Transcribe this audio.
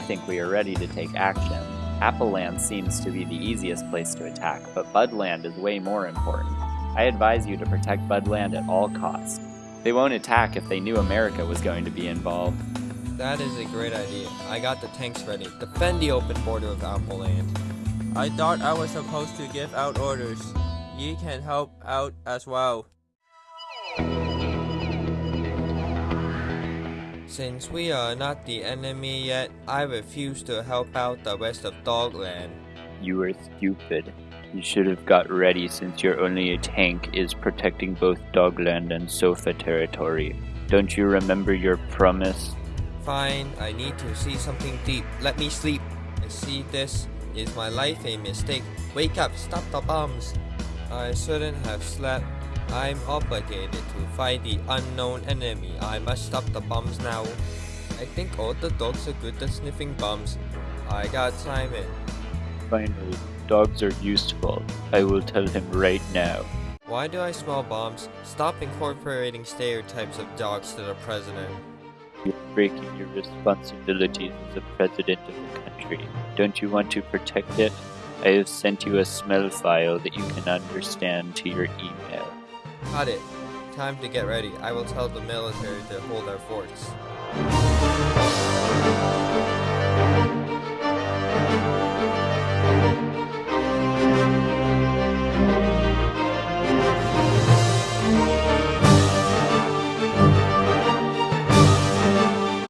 think we are ready to take action. Appleland seems to be the easiest place to attack, but Budland is way more important. I advise you to protect Budland at all costs. They won't attack if they knew America was going to be involved. That is a great idea. I got the tanks ready. Defend the open border of Appleland. I thought I was supposed to give out orders. Ye can help out as well. Since we are not the enemy yet, I refuse to help out the rest of Dogland. You are stupid. You should have got ready since your only tank is protecting both Dogland and Sofa territory. Don't you remember your promise? Fine, I need to see something deep. Let me sleep. I see this. Is my life a mistake? Wake up, stop the bombs. I shouldn't have slept. I'm obligated to fight the unknown enemy. I must stop the bombs now. I think all the dogs are good at sniffing bombs. I got Simon. Finally, dogs are useful. I will tell him right now. Why do I smell bombs? Stop incorporating stereotypes of dogs to the president. You're breaking your responsibilities as the president of the country. Don't you want to protect it? I have sent you a smell file that you can understand to your email. Got it. Time to get ready. I will tell the military to hold our forts.